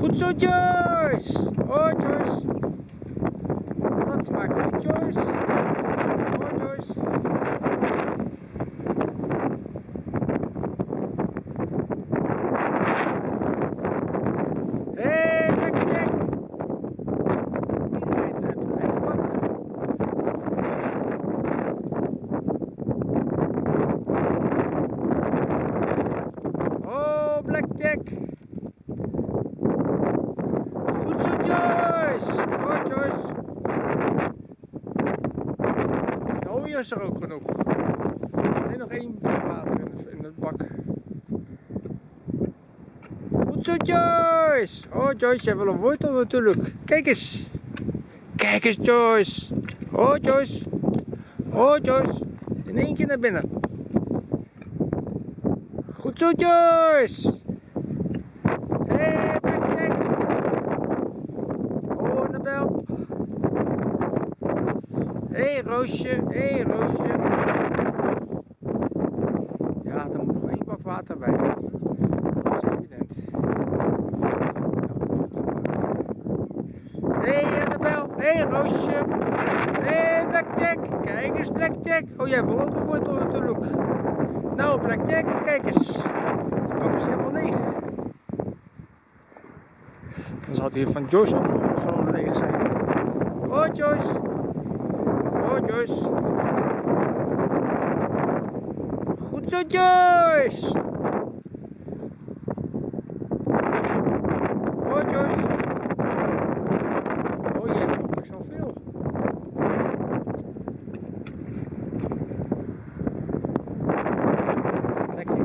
Goed zo, Joyce. Oh, Joyce. Dat smaakt goed, Joyce. Oh, Joyce. Hé, hey, Blackjack. Iedereen heeft een eigen bak. Oh, Blackjack. Goed zo, Joyce. Oh, hier is er ook genoeg. Alleen nog één water in de, in de bak. Goed zo, Joyce. Oh, Joyce, hebt wel een wortel natuurlijk. Kijk eens. Kijk eens, Joyce. Oh, Joyce. Oh, Joyce. In één keer naar binnen. Goed zo, Joyce. Hé, hey, Blackjack. Oh, Annabel. Hé, hey, Roosje. Hé, hey, Roosje. Ja, er moet nog één bak water bij. Dat is evident. Hé, Annabel. Hé, hey, Roosje. Hé, hey, Blackjack. Kijk eens, Blackjack. Oh, jij wil ook een wortel natuurlijk. Nou, Blackjack, kijk eens. De bak is helemaal leeg. Dan zal hier van Joyce ook nog leeg zijn. Oh, Joyce. Joyce. Goed zo, Joyce. Oh, Joyce. Oh, je hebt nog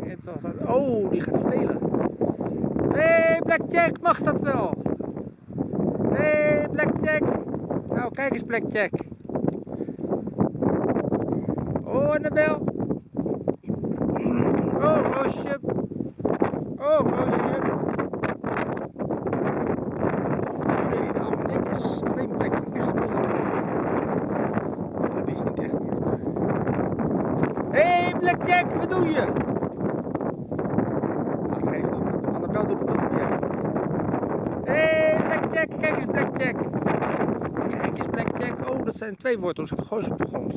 heeft wel Oh, die gaat stelen. Hey, Blackjack, mag dat wel? Hey, Blackjack. Nou, kijk eens, Blackjack. Oh, Annabel. Oh, Roosje. Oh, Roosje. Oh. Alleen Blackjack is moeilijk. Oh, dat is niet echt moeilijk. Hé, hey, Blackjack, wat doe je? Dat geeft niet. Annabel doet het ook niet. Hé, Blackjack, kijk eens, Blackjack. Kijk eens, Blackjack. Oh, dat zijn twee wortels. Ik op de grond.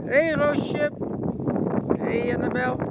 Hé, hey, Roosje. Hé, hey, Annabel. Zet er los.